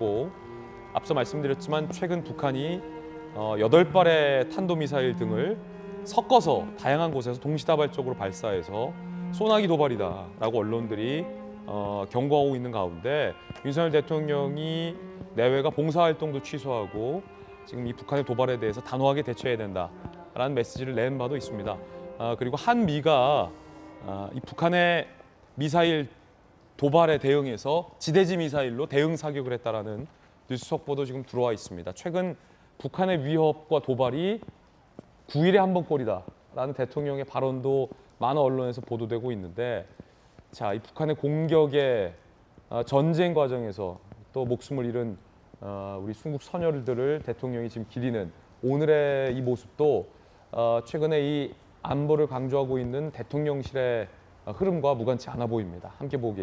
고 앞서 말씀드렸지만 최근 북한이 어, 8발의 탄도미사일 등을 섞어서 다양한 곳에서 동시다발적으로 발사해서 소나기 도발이다라고 언론들이 어, 경고하고 있는 가운데 윤석열 대통령이 내외가 봉사활동도 취소하고 지금 이 북한의 도발에 대해서 단호하게 대처해야 된다라는 메시지를 낸 바도 있습니다. 아, 그리고 한미가 아, 이 북한의 미사일 도발에 대응해서 지대지 미사일로 대응 사격을 했다라는 뉴스 속보도 지금 들어와 있습니다. 최근 북한의 위협과 도발이 9일에 한 번꼴이다라는 대통령의 발언도 많은 언론에서 보도되고 있는데 자, 이 북한의 공격의 어, 전쟁 과정에서 또 목숨을 잃은 어, 우리 순국 선열들을 대통령이 지금 기리는 오늘의 이 모습도 어, 최근에 이 안보를 강조하고 있는 대통령실의 어, 흐름과 무관치 않아 보입니다. 함께 보고 계시죠.